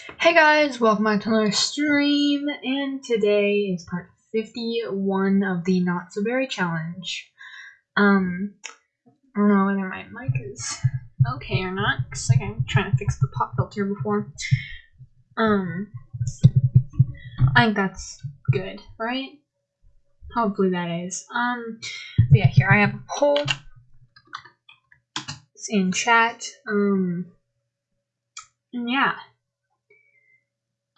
Hey guys, welcome back to another stream, and today is part 51 of the Not So Berry Challenge. Um, I don't know whether my mic is okay or not, because like, I'm trying to fix the pop filter before. Um, I think that's good, right? Hopefully that is. Um, yeah, here I have a poll. It's in chat. Um, yeah.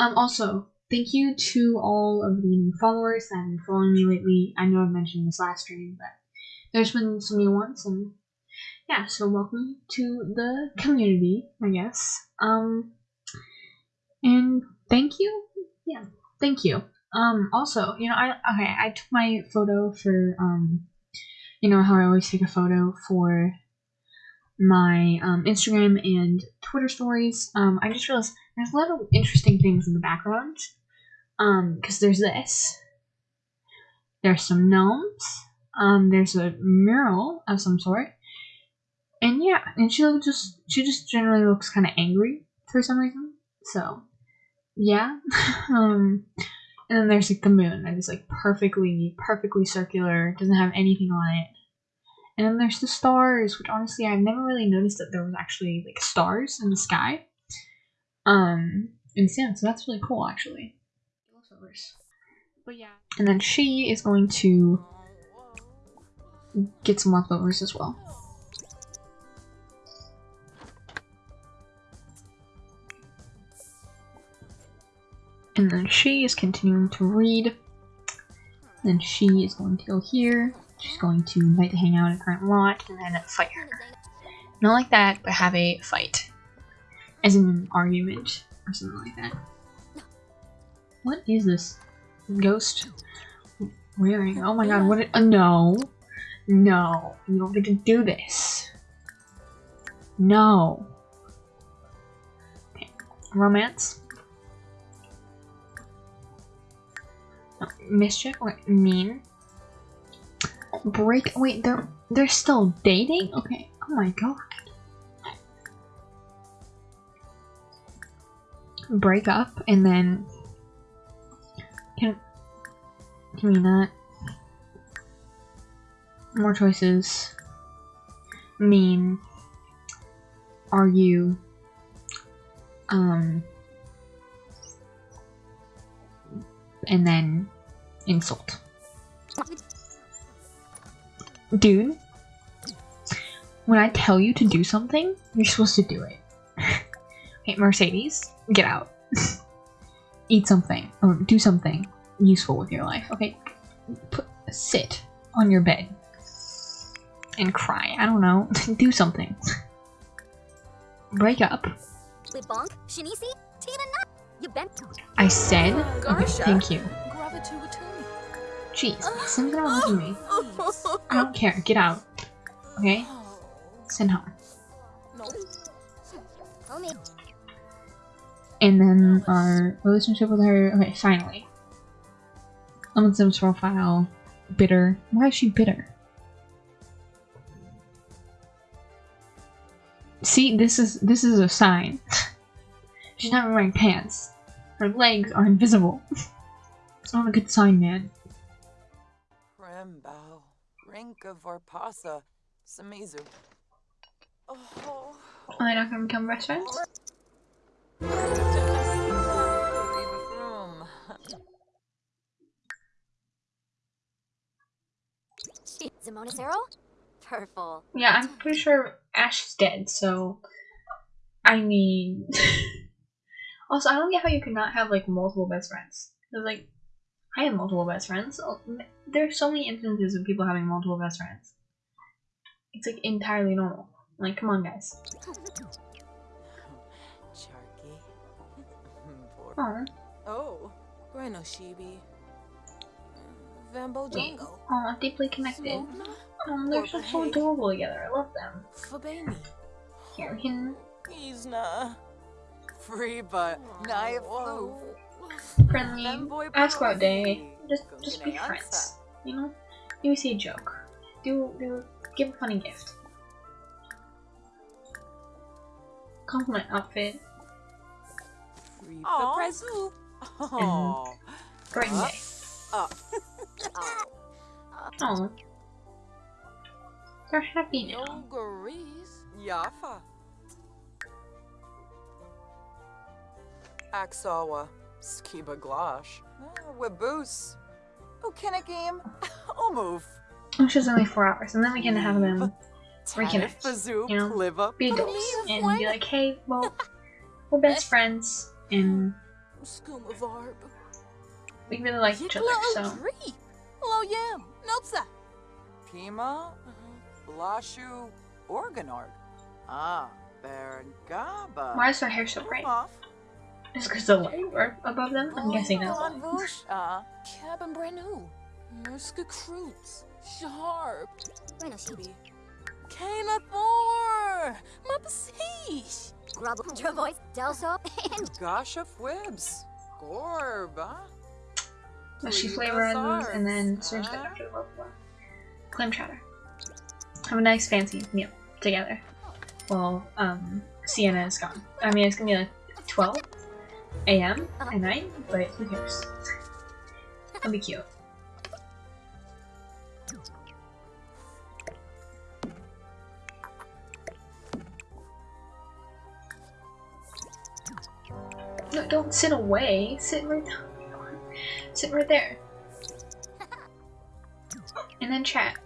Um, also, thank you to all of the new followers that have been following me lately. I know I've mentioned this last stream, but there's been some new ones, and yeah, so welcome to the community, I guess. Um, and thank you. Yeah, thank you. Um, also, you know, I okay, I took my photo for um, you know how I always take a photo for my um, Instagram and Twitter stories. Um, I just realized there's a lot of interesting things in the background. Um, because there's this. There's some gnomes. Um, there's a mural of some sort. And yeah, and she just she just generally looks kind of angry for some reason. So, yeah. um, and then there's like the moon that is like perfectly perfectly circular, doesn't have anything on it. And then there's the stars, which honestly I've never really noticed that there was actually like stars in the sky. Um, and yeah, so that's really cool actually. But yeah. And then she is going to get some leftovers as well. And then she is continuing to read. Then she is going to go here. She's going to invite to hang out in current lot and then fight her. Not like that, but have a fight. As in an argument or something like that. What is this? Ghost? Wearing? Oh my god, what? uh, no. No. You don't get to do this. No. Okay. Romance. Mischief? Wait, mean? Break- wait, they're- they're still dating? Okay. Oh my god. Break up and then can can we not? More choices. Mean are you um and then insult. Dude when I tell you to do something you're supposed to do it Hey, Mercedes, get out. Eat something, or do something useful with your life. Okay, Put, sit on your bed and cry. I don't know. do something. Break up. I said. Okay, thank you. Jeez, send it out to me. I don't care. Get out. Okay? Send home and then our relationship with her. Okay, finally. Lemon Sims profile. Bitter. Why is she bitter? See, this is this is a sign. She's not wearing pants. Her legs are invisible. it's not a good sign, man. Rembao, Rinka Vorpasa, Samizu. Oh. Are they not gonna become best friends? Zero? Purple. Yeah, I'm pretty sure Ash is dead, so I mean Also I don't get how you cannot have like multiple best friends. Cause like I have multiple best friends. Oh, There's so many instances of people having multiple best friends. It's like entirely normal. Like come on guys. Oh. Oh. Reno Shibi. Vambo Jungle. Oh, deeply connected. Oh, they're so, so adorable together. I love them. Fabani. Here, we can... He's not free, but knife flu. Friendly. Ask about day. Just, just be friends. You know? Maybe see a joke. Do, do, give a funny gift. Compliment outfit. Reap Aw. the present. Oh. Bring day. uh, Oh. Oh. They're happy now. Yafa. Aksawa. Skiba Glosh. Ah, Webus. Oh, can a game? Oh, move. Which is only four hours, and then we can have them Reconnect, you know, be adults and be like, hey, well, we're best friends, and we really like each other, so. Dreep. Hello, Nopsa. Pima, Blashu, Organard. Ah, Berengaba. Why is their hair so bright? Off. Just because the light were above them? I'm guessing that's why. Bush. Uh, Cabin Branu. Murska Croots. Sharp. Bueno, Shibi. Kana Thor. Mapasish. Grubble. Dravois. Delso. And Gasha Fwibs. Gorba. Mushy flavor and, and then surge that after the blah, Clam chowder. Have a nice fancy meal together. While um Sienna is gone. I mean it's gonna be like 12 a.m. at night, but who cares? It'll be cute. No, don't sit away. Sit right Sit right there. And then chat.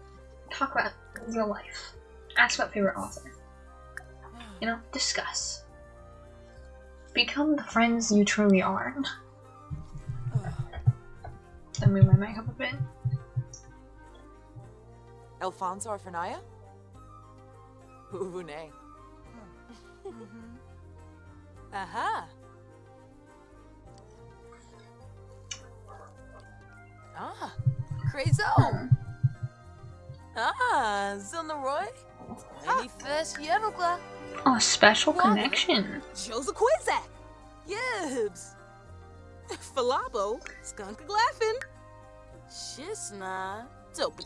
Talk about real life. Ask about favorite author. You know, discuss. Become the friends you truly are. Then move my mic up a bit. Alfonso Arfanaya? Uvune. Aha. Crazo. Ah, Zilnaroy. Any first Yerogla. Oh, special What? connection. Joseph Quizak. Yibs. Falabo. Skunk Glaffin. Shisna. Dopey.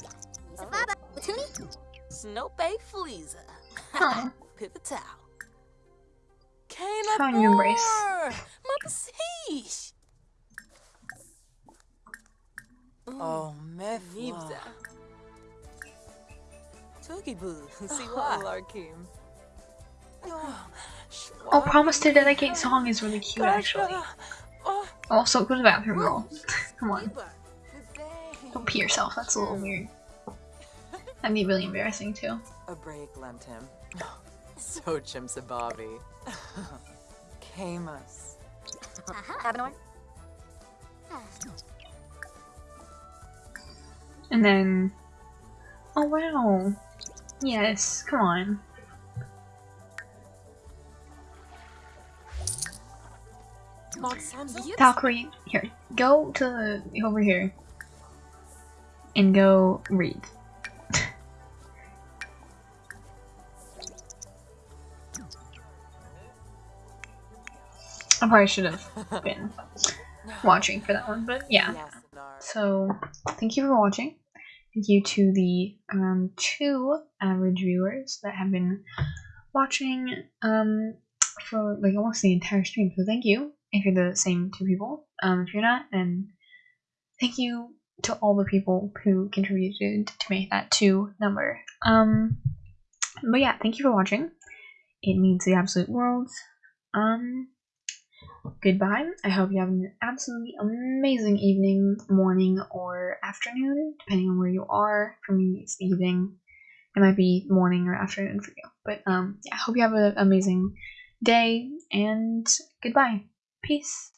Baba. Tuni. Snope Fleeza. Oh, Pivotal. Kana How you embrace. Mapasish. Oh, Mifla. Nibza. Tookie Boo. See Oh, why? Larkim. oh, oh promise to dedicate song is really cute actually. Oh, Also, go to the bathroom, girl. Come on, don't pee yourself. That's a little mm. weird. That'd be really embarrassing too. A break lent him. So chimsababi. Camus. Aha. And then, oh wow, yes, come on. Valkyrie, here, go to the, over here, and go read. I probably should have been watching for that one, but yeah. So, thank you for watching. Thank you to the um, two average viewers that have been watching um, for like almost the entire stream. So, thank you if you're the same two people. Um, if you're not, then thank you to all the people who contributed to make that two number. Um, but yeah, thank you for watching. It means the absolute world. Um, goodbye. I hope you have an absolutely amazing evening, morning, or afternoon, depending on where you are. For me, it's evening. It might be morning or afternoon for you. But um, yeah, I hope you have an amazing day, and goodbye. Peace.